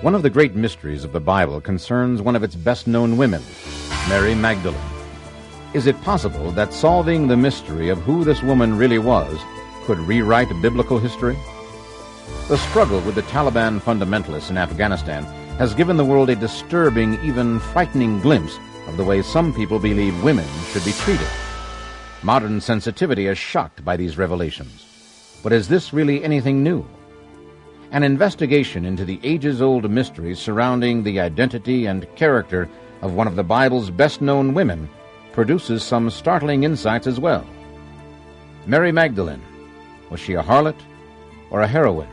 One of the great mysteries of the Bible concerns one of its best known women, Mary Magdalene. Is it possible that solving the mystery of who this woman really was could rewrite biblical history? The struggle with the Taliban fundamentalists in Afghanistan has given the world a disturbing, even frightening glimpse of the way some people believe women should be treated. Modern sensitivity is shocked by these revelations. But is this really anything new? An investigation into the ages old mysteries surrounding the identity and character of one of the Bible's best known women produces some startling insights as well. Mary Magdalene, was she a harlot or a heroine?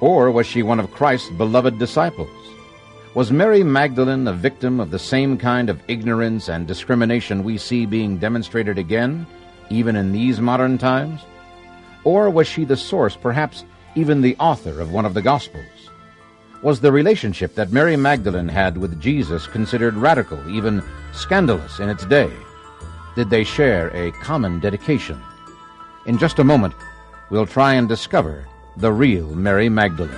Or was she one of Christ's beloved disciples? Was Mary Magdalene a victim of the same kind of ignorance and discrimination we see being demonstrated again, even in these modern times? Or was she the source, perhaps even the author of one of the Gospels? Was the relationship that Mary Magdalene had with Jesus considered radical, even scandalous in its day? Did they share a common dedication? In just a moment, we'll try and discover the real Mary Magdalene.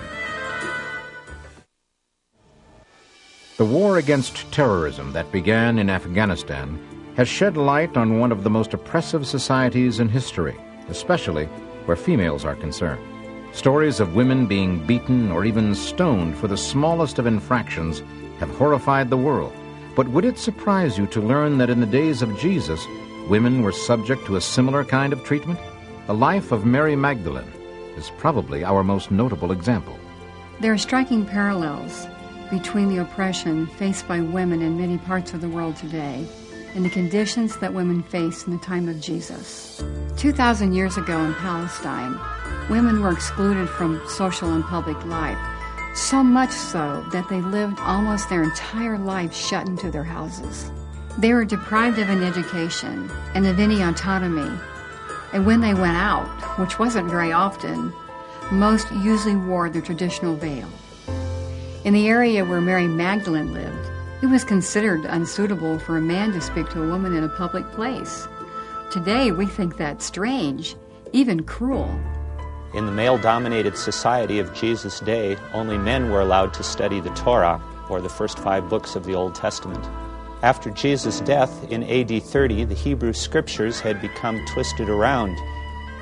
The war against terrorism that began in Afghanistan has shed light on one of the most oppressive societies in history, especially where females are concerned. Stories of women being beaten or even stoned for the smallest of infractions have horrified the world. But would it surprise you to learn that in the days of Jesus, women were subject to a similar kind of treatment? The life of Mary Magdalene is probably our most notable example. There are striking parallels between the oppression faced by women in many parts of the world today and the conditions that women faced in the time of Jesus. 2,000 years ago in Palestine, women were excluded from social and public life, so much so that they lived almost their entire life shut into their houses. They were deprived of an education and of any autonomy, and when they went out, which wasn't very often, most usually wore the traditional veil. In the area where Mary Magdalene lived, it was considered unsuitable for a man to speak to a woman in a public place. Today, we think that strange, even cruel. In the male dominated society of Jesus' day, only men were allowed to study the Torah, or the first five books of the Old Testament. After Jesus' death in AD 30, the Hebrew scriptures had become twisted around.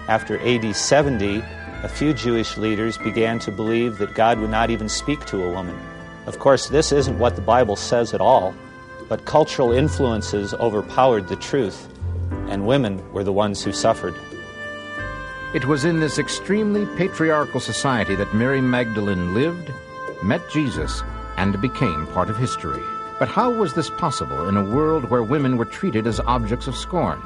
After AD 70, a few Jewish leaders began to believe that God would not even speak to a woman. Of course, this isn't what the Bible says at all, but cultural influences overpowered the truth, and women were the ones who suffered. It was in this extremely patriarchal society that Mary Magdalene lived, met Jesus, and became part of history. But how was this possible in a world where women were treated as objects of scorn?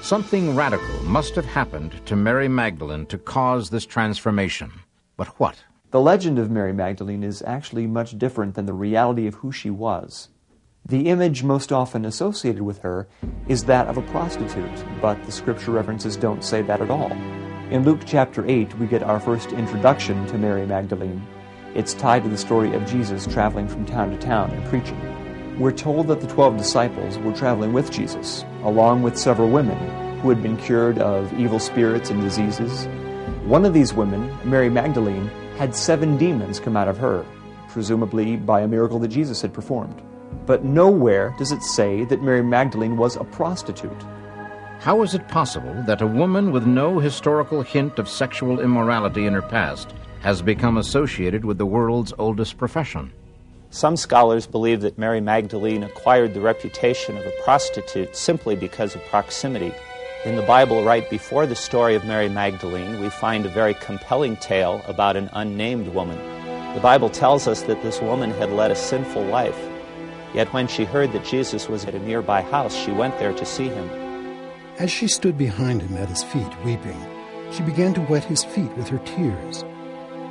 Something radical must have happened to Mary Magdalene to cause this transformation. But what? The legend of Mary Magdalene is actually much different than the reality of who she was. The image most often associated with her is that of a prostitute, but the scripture references don't say that at all. In Luke chapter 8, we get our first introduction to Mary Magdalene. It's tied to the story of Jesus traveling from town to town and preaching. We're told that the twelve disciples were traveling with Jesus, along with several women who had been cured of evil spirits and diseases. One of these women, Mary Magdalene, had seven demons come out of her, presumably by a miracle that Jesus had performed. But nowhere does it say that Mary Magdalene was a prostitute. How is it possible that a woman with no historical hint of sexual immorality in her past has become associated with the world's oldest profession? Some scholars believe that Mary Magdalene acquired the reputation of a prostitute simply because of proximity. In the Bible, right before the story of Mary Magdalene, we find a very compelling tale about an unnamed woman. The Bible tells us that this woman had led a sinful life. Yet when she heard that Jesus was at a nearby house, she went there to see him. As she stood behind him at his feet, weeping, she began to wet his feet with her tears.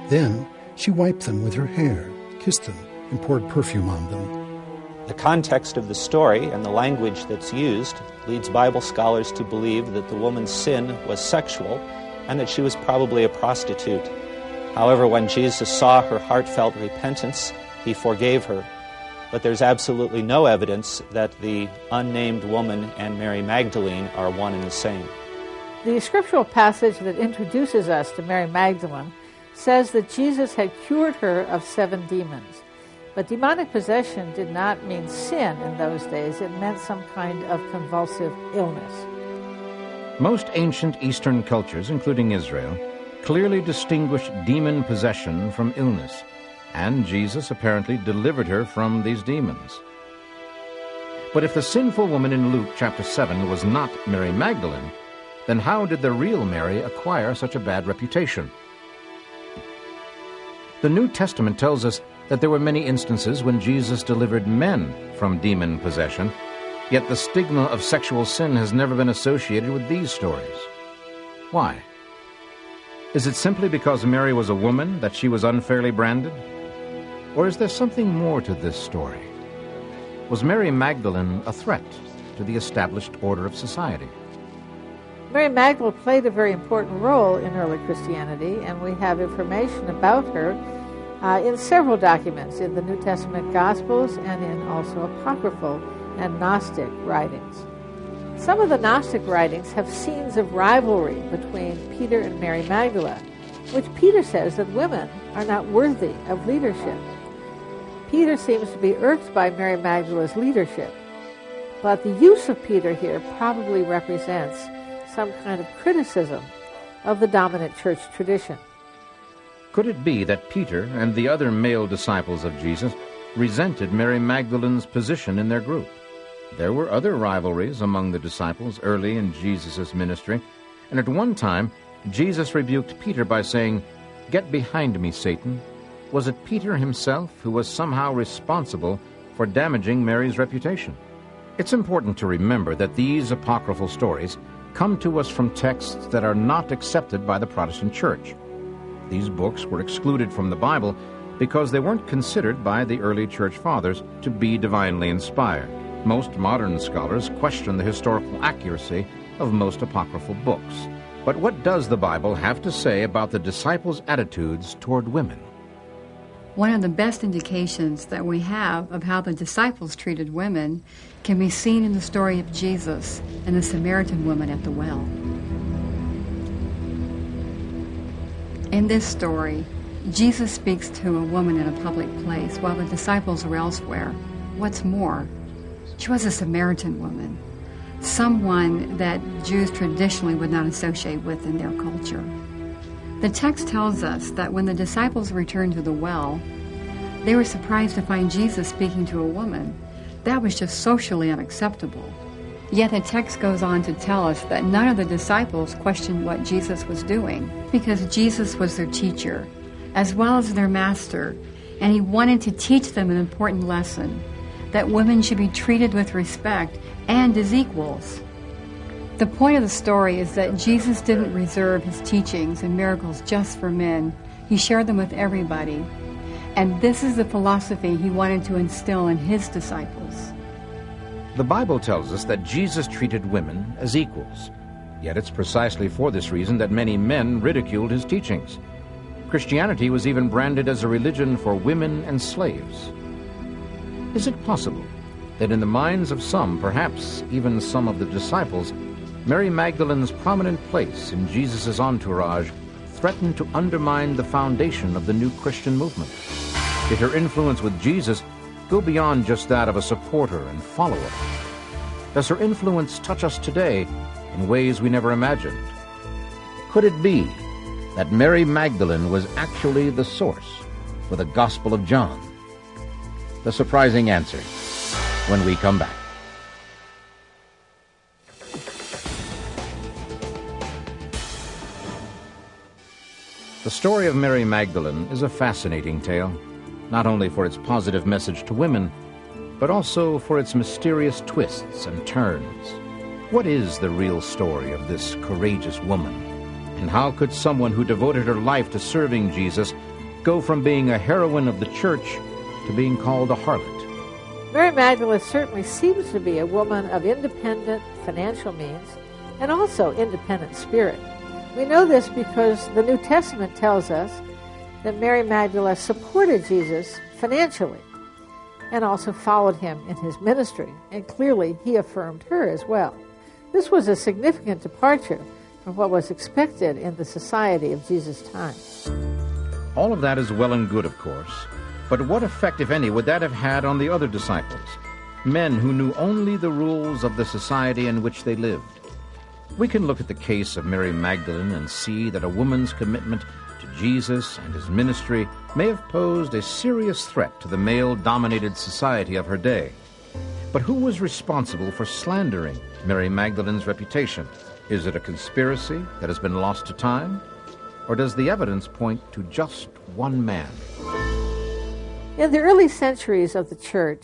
Then she wiped them with her hair, kissed them, and poured perfume on them. The context of the story and the language that's used leads Bible scholars to believe that the woman's sin was sexual and that she was probably a prostitute. However, when Jesus saw her heartfelt repentance, he forgave her. But there's absolutely no evidence that the unnamed woman and Mary Magdalene are one and the same. The scriptural passage that introduces us to Mary Magdalene says that Jesus had cured her of seven demons. But demonic possession did not mean sin in those days, it meant some kind of convulsive illness. Most ancient Eastern cultures, including Israel, clearly distinguished demon possession from illness, and Jesus apparently delivered her from these demons. But if the sinful woman in Luke chapter 7 was not Mary Magdalene, then how did the real Mary acquire such a bad reputation? The New Testament tells us that there were many instances when Jesus delivered men from demon possession, yet the stigma of sexual sin has never been associated with these stories. Why? Is it simply because Mary was a woman that she was unfairly branded? Or is there something more to this story? Was Mary Magdalene a threat to the established order of society? Mary Magdalene played a very important role in early Christianity, and we have information about her uh, in several documents in the New Testament Gospels and in also apocryphal and Gnostic writings. Some of the Gnostic writings have scenes of rivalry between Peter and Mary Magdalene, which Peter says that women are not worthy of leadership. Peter seems to be irked by Mary Magdalene's leadership, but the use of Peter here probably represents some kind of criticism of the dominant church tradition. Could it be that Peter and the other male disciples of Jesus resented Mary Magdalene's position in their group? There were other rivalries among the disciples early in Jesus' ministry, and at one time Jesus rebuked Peter by saying, Get behind me, Satan. Was it Peter himself who was somehow responsible for damaging Mary's reputation? It's important to remember that these apocryphal stories come to us from texts that are not accepted by the Protestant Church. These books were excluded from the Bible because they weren't considered by the early church fathers to be divinely inspired. Most modern scholars question the historical accuracy of most apocryphal books. But what does the Bible have to say about the disciples' attitudes toward women? One of the best indications that we have of how the disciples treated women can be seen in the story of Jesus and the Samaritan woman at the well. In this story, Jesus speaks to a woman in a public place while the disciples are elsewhere. What's more, she was a Samaritan woman, someone that Jews traditionally would not associate with in their culture. The text tells us that when the disciples returned to the well, they were surprised to find Jesus speaking to a woman. That was just socially unacceptable. Yet the text goes on to tell us that none of the disciples questioned what Jesus was doing because Jesus was their teacher as well as their master, and he wanted to teach them an important lesson that women should be treated with respect and as equals. The point of the story is that Jesus didn't reserve his teachings and miracles just for men. He shared them with everybody. And this is the philosophy he wanted to instill in his disciples. The Bible tells us that Jesus treated women as equals. Yet it's precisely for this reason that many men ridiculed his teachings. Christianity was even branded as a religion for women and slaves. Is it possible that in the minds of some, perhaps even some of the disciples, Mary Magdalene's prominent place in Jesus' entourage threatened to undermine the foundation of the new Christian movement? Did her influence with Jesus go beyond just that of a supporter and follower? Does her influence touch us today in ways we never imagined? Could it be that Mary Magdalene was actually the source for the Gospel of John? The surprising answer when we come back. The story of Mary Magdalene is a fascinating tale not only for its positive message to women, but also for its mysterious twists and turns. What is the real story of this courageous woman? And how could someone who devoted her life to serving Jesus go from being a heroine of the church to being called a harlot? Mary Magdalene certainly seems to be a woman of independent financial means and also independent spirit. We know this because the New Testament tells us that Mary Magdalene supported Jesus financially and also followed him in his ministry, and clearly he affirmed her as well. This was a significant departure from what was expected in the society of Jesus' time. All of that is well and good, of course, But what effect, if any, would that have had on the other disciples? Men who knew only the rules of the society in which they lived. We can look at the case of Mary Magdalene and see that a woman's commitment to Jesus and his ministry may have posed a serious threat to the male dominated society of her day. But who was responsible for slandering Mary Magdalene's reputation? Is it a conspiracy that has been lost to time? Or does the evidence point to just one man? In the early centuries of the church,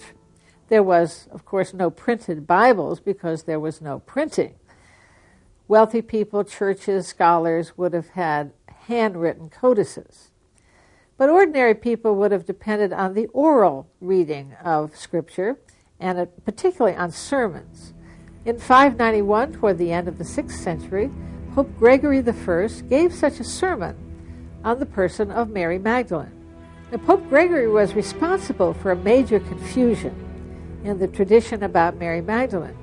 there was, of course, no printed Bibles because there was no printing. Wealthy people, churches, scholars would have had handwritten codices. But ordinary people would have depended on the oral reading of Scripture, and particularly on sermons. In 591, toward the end of the 6th century, Pope Gregory I gave such a sermon on the person of Mary Magdalene. Now, Pope Gregory was responsible for a major confusion in the tradition about Mary Magdalene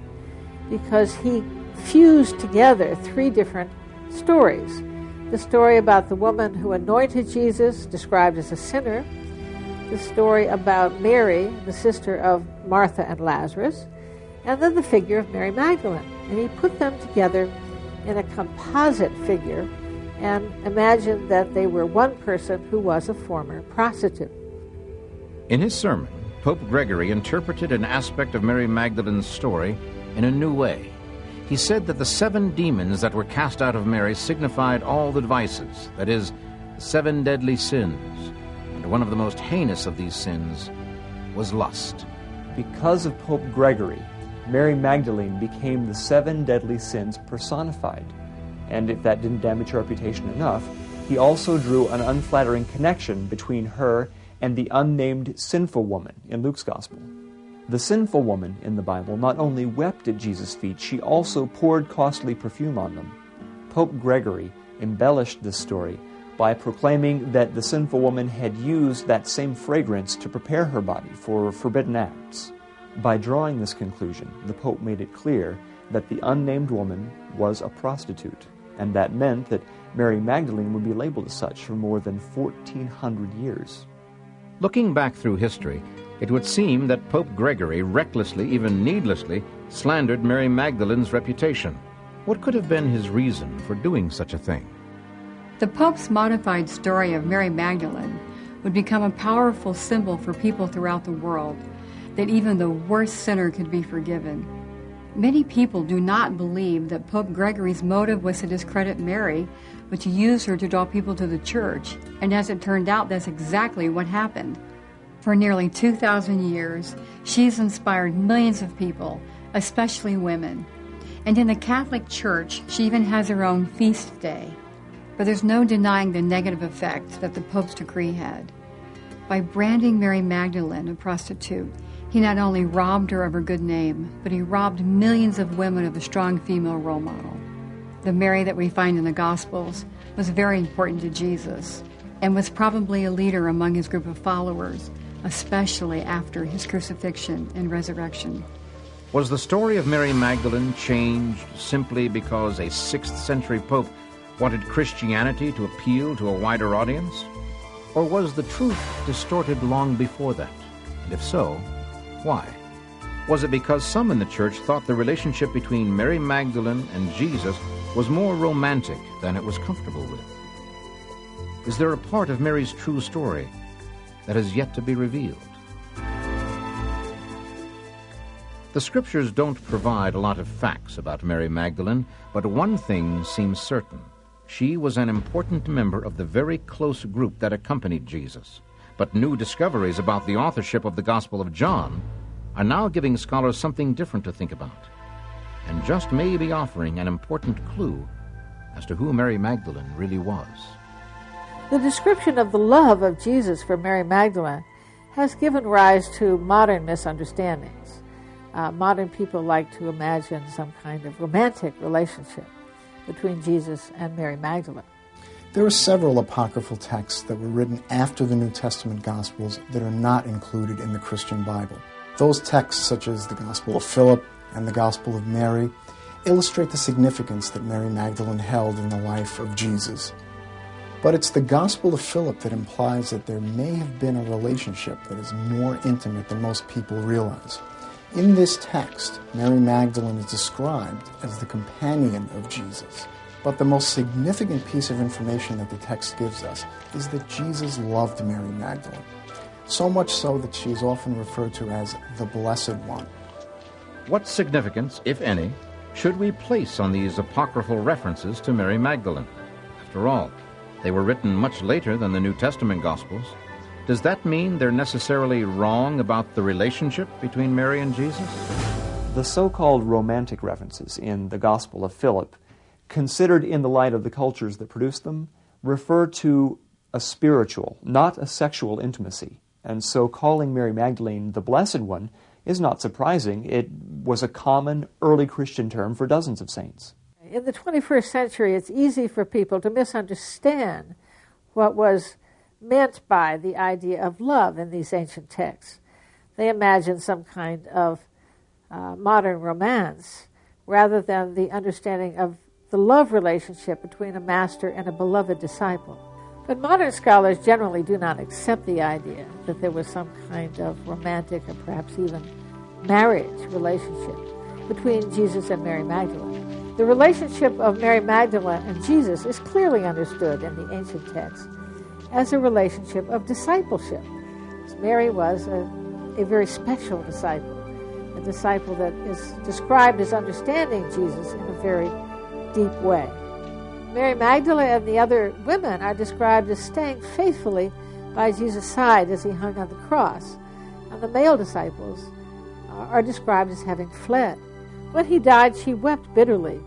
because he fused together three different stories the story about the woman who anointed Jesus, described as a sinner, the story about Mary, the sister of Martha and Lazarus, and then the figure of Mary Magdalene. And he put them together in a composite figure and imagined that they were one person who was a former prostitute. In his sermon, Pope Gregory interpreted an aspect of Mary Magdalene's story in a new way. He said that the seven demons that were cast out of Mary signified all the vices, that is, seven deadly sins. And one of the most heinous of these sins was lust. Because of Pope Gregory, Mary Magdalene became the seven deadly sins personified. And if that didn't damage her reputation enough, he also drew an unflattering connection between her and the unnamed sinful woman in Luke's Gospel. The sinful woman in the Bible not only wept at Jesus' feet, she also poured costly perfume on them. Pope Gregory embellished this story by proclaiming that the sinful woman had used that same fragrance to prepare her body for forbidden acts. By drawing this conclusion, the Pope made it clear that the unnamed woman was a prostitute, and that meant that Mary Magdalene would be labeled as such for more than 1,400 years. Looking back through history, it would seem that Pope Gregory recklessly, even needlessly, slandered Mary Magdalene's reputation. What could have been his reason for doing such a thing? The Pope's modified story of Mary Magdalene would become a powerful symbol for people throughout the world that even the worst sinner could be forgiven. Many people do not believe that Pope Gregory's motive was to discredit Mary, but to use her to draw people to the church. And as it turned out, that's exactly what happened. For nearly 2,000 years, she's inspired millions of people, especially women. And in the Catholic Church, she even has her own feast day. But there's no denying the negative effect that the Pope's decree had. By branding Mary Magdalene a prostitute, he not only robbed her of her good name, but he robbed millions of women of a strong female role model. The Mary that we find in the Gospels was very important to Jesus and was probably a leader among his group of followers, especially after his crucifixion and resurrection. Was the story of Mary Magdalene changed simply because a 6th century pope wanted Christianity to appeal to a wider audience? Or was the truth distorted long before that? And if so, why? Was it because some in the church thought the relationship between Mary Magdalene and Jesus was more romantic than it was comfortable with? Is there a part of Mary's true story that has yet to be revealed? The scriptures don't provide a lot of facts about Mary Magdalene, but one thing seems certain. She was an important member of the very close group that accompanied Jesus. But new discoveries about the authorship of the Gospel of John are now giving scholars something different to think about, and just may be offering an important clue as to who Mary Magdalene really was. The description of the love of Jesus for Mary Magdalene has given rise to modern misunderstandings. Uh, modern people like to imagine some kind of romantic relationship between Jesus and Mary Magdalene. There are several apocryphal texts that were written after the New Testament Gospels that are not included in the Christian Bible. Those texts, such as the Gospel of Philip and the Gospel of Mary, illustrate the significance that Mary Magdalene held in the life of Jesus. But it's the Gospel of Philip that implies that there may have been a relationship that is more intimate than most people realize. In this text, Mary Magdalene is described as the companion of Jesus. But the most significant piece of information that the text gives us is that Jesus loved Mary Magdalene. So much so that she is often referred to as the Blessed One. What significance, if any, should we place on these apocryphal references to Mary Magdalene? After all, they were written much later than the New Testament Gospels. Does that mean they're necessarily wrong about the relationship between Mary and Jesus? The so called romantic references in the Gospel of Philip, considered in the light of the cultures that produced them, refer to a spiritual, not a sexual intimacy. And so calling Mary Magdalene the Blessed One is not surprising. It was a common early Christian term for dozens of saints. In the 21st century, it's easy for people to misunderstand what was meant by the idea of love in these ancient texts. They imagine some kind of uh, modern romance rather than the understanding of the love relationship between a master and a beloved disciple. But modern scholars generally do not accept the idea that there was some kind of romantic or perhaps even marriage relationship between Jesus and Mary Magdalene. The relationship of Mary Magdalene and Jesus is clearly understood in the ancient text as a relationship of discipleship. Mary was a, a very special disciple, a disciple that is described as understanding Jesus in a very deep way. Mary Magdalene and the other women are described as staying faithfully by Jesus' side as he hung on the cross. And the male disciples are described as having fled. When he died, she wept bitterly.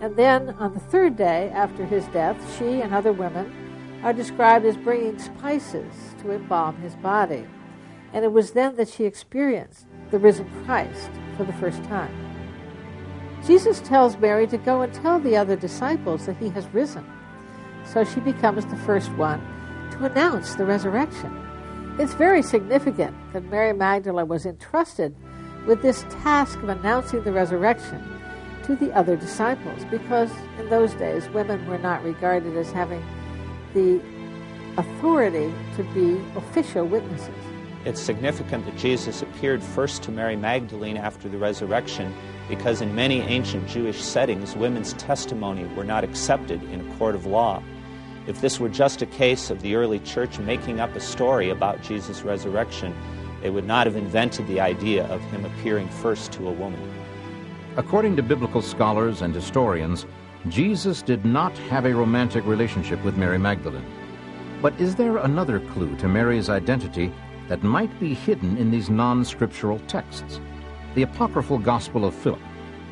And then, on the third day after his death, she and other women are described as bringing spices to embalm his body. And it was then that she experienced the risen Christ for the first time. Jesus tells Mary to go and tell the other disciples that he has risen. So she becomes the first one to announce the resurrection. It's very significant that Mary Magdalene was entrusted with this task of announcing the resurrection to the other disciples because in those days women were not regarded as having the authority to be official witnesses. It's significant that Jesus appeared first to Mary Magdalene after the resurrection because in many ancient Jewish settings, women's testimony were not accepted in a court of law. If this were just a case of the early church making up a story about Jesus' resurrection, they would not have invented the idea of him appearing first to a woman. According to biblical scholars and historians, Jesus did not have a romantic relationship with Mary Magdalene. But is there another clue to Mary's identity that might be hidden in these non scriptural texts? The apocryphal Gospel of Philip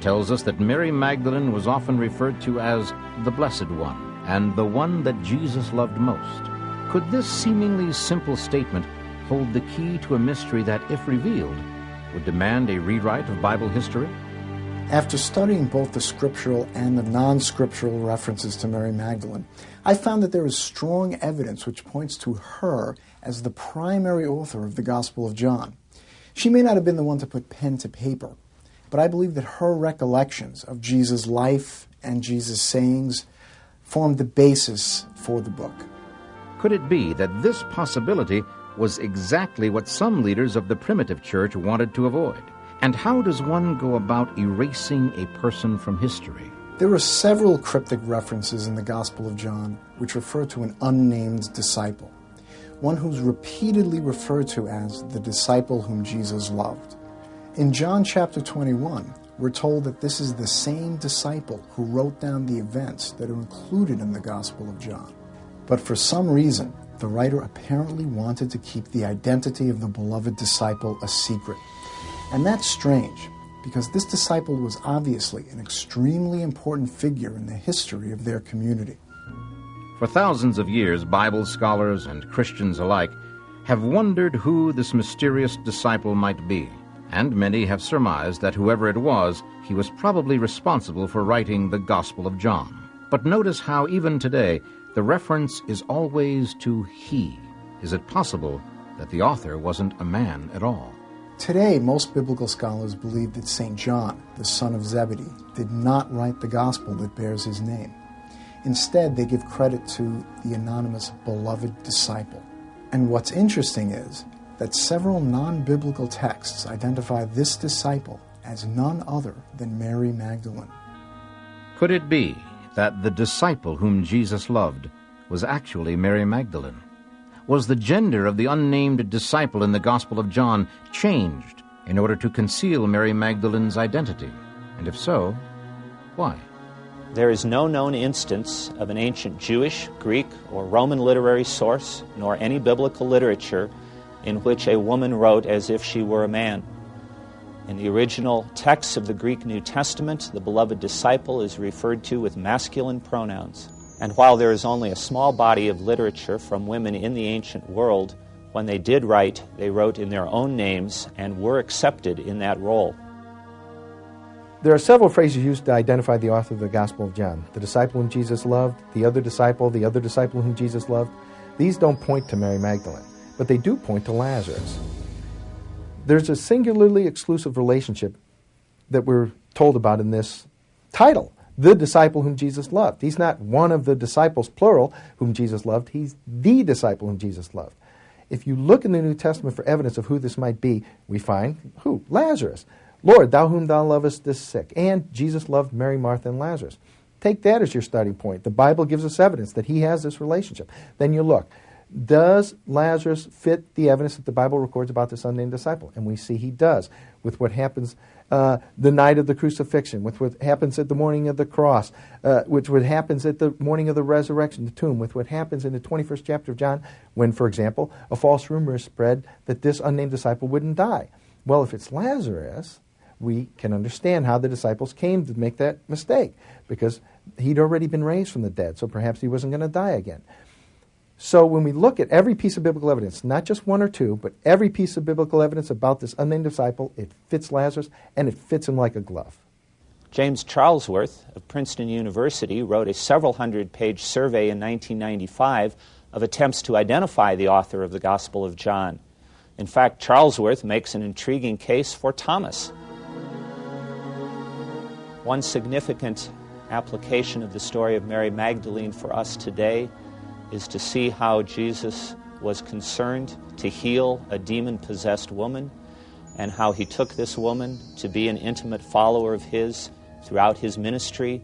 tells us that Mary Magdalene was often referred to as the Blessed One and the one that Jesus loved most. Could this seemingly simple statement hold the key to a mystery that, if revealed, would demand a rewrite of Bible history? After studying both the scriptural and the non scriptural references to Mary Magdalene, I found that there is strong evidence which points to her as the primary author of the Gospel of John. She may not have been the one to put pen to paper, but I believe that her recollections of Jesus' life and Jesus' sayings formed the basis for the book. Could it be that this possibility was exactly what some leaders of the primitive church wanted to avoid? And how does one go about erasing a person from history? There are several cryptic references in the Gospel of John which refer to an unnamed disciple, one who's repeatedly referred to as the disciple whom Jesus loved. In John chapter 21, we're told that this is the same disciple who wrote down the events that are included in the Gospel of John. But for some reason, the writer apparently wanted to keep the identity of the beloved disciple a secret. And that's strange, because this disciple was obviously an extremely important figure in the history of their community. For thousands of years, Bible scholars and Christians alike have wondered who this mysterious disciple might be, and many have surmised that whoever it was, he was probably responsible for writing the Gospel of John. But notice how, even today, the reference is always to he. Is it possible that the author wasn't a man at all? Today, most biblical scholars believe that St. John, the son of Zebedee, did not write the gospel that bears his name. Instead, they give credit to the anonymous beloved disciple. And what's interesting is that several non biblical texts identify this disciple as none other than Mary Magdalene. Could it be that the disciple whom Jesus loved was actually Mary Magdalene? Was the gender of the unnamed disciple in the Gospel of John changed in order to conceal Mary Magdalene's identity? And if so, why? There is no known instance of an ancient Jewish, Greek, or Roman literary source, nor any biblical literature, in which a woman wrote as if she were a man. In the original texts of the Greek New Testament, the beloved disciple is referred to with masculine pronouns. And while there is only a small body of literature from women in the ancient world, when they did write, they wrote in their own names and were accepted in that role. There are several phrases used to identify the author of the Gospel of John the disciple whom Jesus loved, the other disciple, the other disciple whom Jesus loved. These don't point to Mary Magdalene, but they do point to Lazarus. There's a singularly exclusive relationship that we're told about in this title the disciple whom Jesus loved. He's not one of the disciples, plural, whom Jesus loved. He's the disciple whom Jesus loved. If you look in the New Testament for evidence of who this might be, we find who? Lazarus. Lord, thou whom thou lovest is sick. And Jesus loved Mary, Martha, and Lazarus. Take that as your starting point. The Bible gives us evidence that he has this relationship. Then you look. Does Lazarus fit the evidence that the Bible records about this unnamed disciple? And we see he does with what happens uh, the night of the crucifixion, with what happens at the morning of the cross, uh, with what happens at the morning of the resurrection, the tomb, with what happens in the 21st chapter of John, when, for example, a false rumor is spread that this unnamed disciple wouldn't die. Well, if it's Lazarus, we can understand how the disciples came to make that mistake because he'd already been raised from the dead, so perhaps he wasn't going to die again. So when we look at every piece of biblical evidence, not just one or two, but every piece of biblical evidence about this unnamed disciple, it fits Lazarus and it fits him like a glove. James Charlesworth of Princeton University wrote a several hundred page survey in 1995 of attempts to identify the author of the Gospel of John. In fact, Charlesworth makes an intriguing case for Thomas. One significant application of the story of Mary Magdalene for us today is to see how Jesus was concerned to heal a demon possessed woman and how he took this woman to be an intimate follower of his throughout his ministry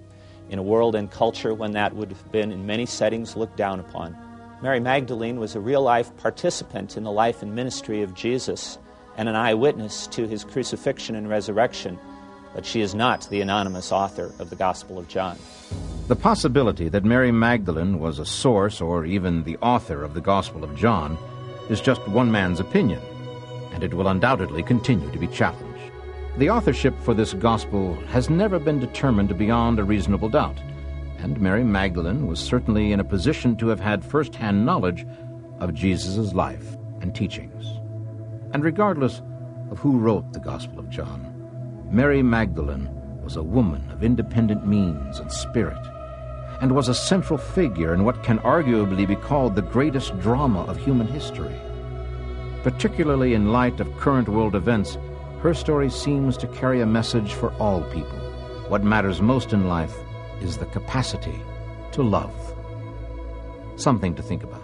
in a world and culture when that would have been in many settings looked down upon. Mary Magdalene was a real life participant in the life and ministry of Jesus and an eyewitness to his crucifixion and resurrection, but she is not the anonymous author of the Gospel of John. The possibility that Mary Magdalene was a source or even the author of the Gospel of John is just one man's opinion, and it will undoubtedly continue to be challenged. The authorship for this Gospel has never been determined beyond a reasonable doubt, and Mary Magdalene was certainly in a position to have had first-hand knowledge of Jesus' life and teachings. And regardless of who wrote the Gospel of John, Mary Magdalene was a woman of independent means and spirit and was a central figure in what can arguably be called the greatest drama of human history. Particularly in light of current world events, her story seems to carry a message for all people. What matters most in life is the capacity to love. Something to think about.